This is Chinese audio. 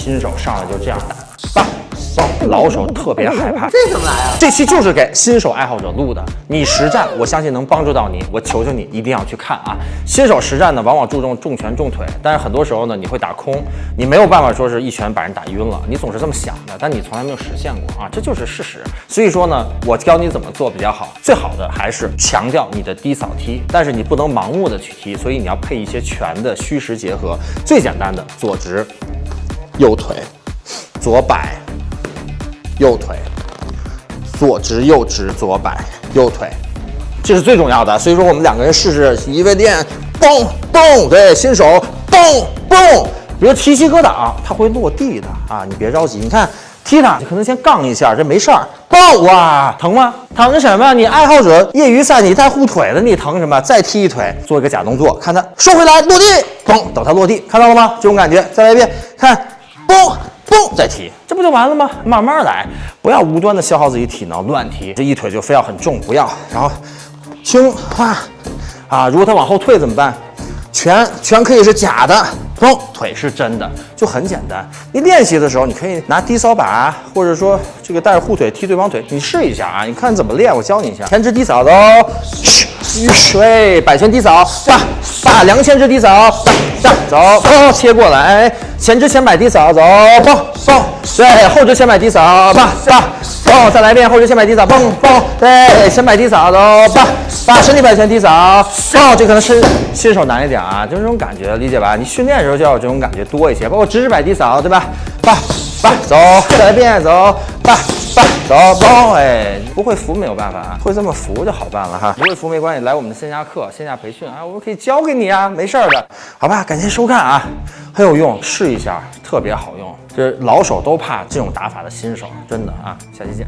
新手上来就这样打，棒棒，老手特别害怕。这怎么来啊？这期就是给新手爱好者录的，你实战，我相信能帮助到你。我求求你一定要去看啊！新手实战呢，往往注重重拳重腿，但是很多时候呢，你会打空，你没有办法说是一拳把人打晕了，你总是这么想的，但你从来没有实现过啊，这就是事实。所以说呢，我教你怎么做比较好，最好的还是强调你的低扫踢，但是你不能盲目的去踢，所以你要配一些拳的虚实结合。最简单的左直，右腿，左摆，右腿。左直右直左摆右腿，这是最重要的。所以说我们两个人试试，一位练，嘣嘣，对，新手嘣嘣。比如提膝格挡，它会落地的啊，你别着急。你看踢它，你可能先杠一下，这没事儿。嘣哇，疼吗？疼什么？你爱好者业余赛你带护腿的，你疼什么？再踢一腿，做一个假动作，看它收回来落地，嘣，等它落地，看到了吗？这种感觉，再来一遍，看，嘣。嘣，再踢，这不就完了吗？慢慢来，不要无端的消耗自己体能，乱踢。这一腿就非要很重，不要。然后轻啊啊！如果他往后退怎么办？拳拳可以是假的，嘣，腿是真的，就很简单。你练习的时候，你可以拿低扫把，或者说这个带着护腿踢对方腿，你试一下啊。你看怎么练，我教你一下。前肢低扫走，对，摆拳低扫，吧吧，两个前肢低扫，吧走，哦，切过来。前肢前摆低扫，走，蹦蹦，对，后肢前摆低扫，蹦蹦，蹦，再来一遍，后肢先摆低扫，蹦蹦，对，先摆低扫，走，蹦把身体摆前低扫，蹦，这可能是新手难一点啊，就这种感觉，理解吧？你训练的时候就要有这种感觉多一些，包括直直摆低扫，对吧？蹦蹦，走，再来一遍，走，蹦。吧，走，蹦，哎，不会扶没有办法啊，会这么扶就好办了哈。不会扶没关系，来我们的线下课、线下培训啊，我们可以教给你啊，没事儿的，好吧？感谢收看啊，很有用，试一下，特别好用，这老手都怕这种打法的新手，真的啊，下期见。